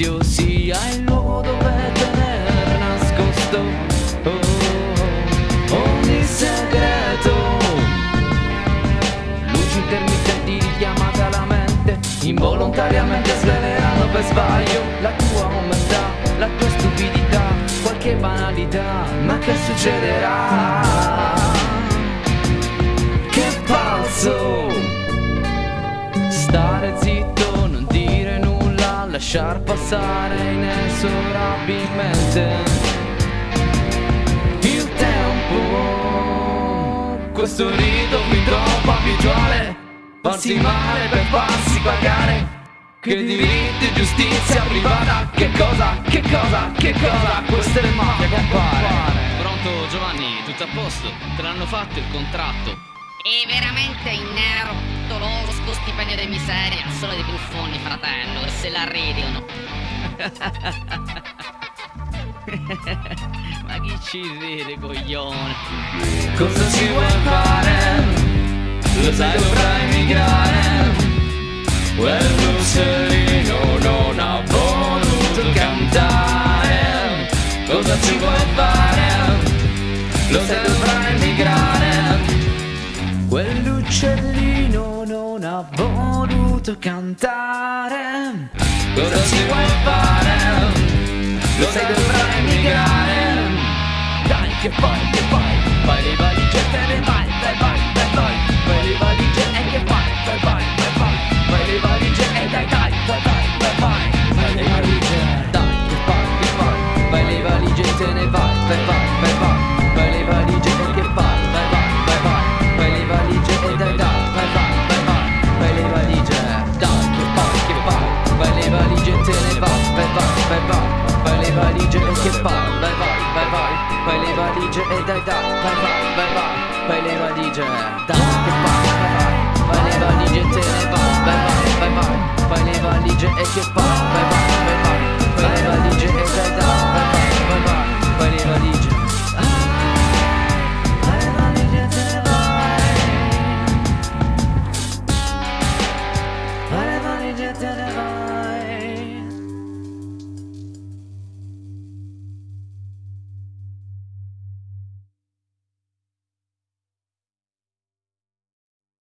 silenzio sia il luogo dove tenere nascosto oh, ogni segreto. Luci intermittenti richiamate alla mente, involontariamente svelerano per sbaglio la tua omertà, la tua stupidità, qualche banalità, ma che succederà? Che falso! Lasciar passare inesorabilmente il tempo. Questo rito qui troppo abituale, farsi male per farsi pagare. Che diritti e giustizia privata, che cosa, che cosa, che cosa, questa è mafia compare. Pronto Giovanni, tutto a posto? Te l'hanno fatto il contratto? E veramente in nero, stipendio di miseria, solo dei buffoni, fratello, e se la ridono. Ma chi ci ride, coglione? Cosa ci vuoi fare? Lo sai dovrai migrare Quell'uccellino non ha voluto cantare Cosa ci vuoi fare? Lo sai dovrai migrare ha voluto cantare. Cosa ci vuoi fare? Lo sai dovrai migrare. Dai che poi, che poi le valigie e che fai? Vai vai vai vai Fai le valigie e dai dai Vai vai vai vai Fai le valigie Dai che fai? Vai vai Fai le valigie e te ne vai Vai vai vai vai Fai le valigie e che fai?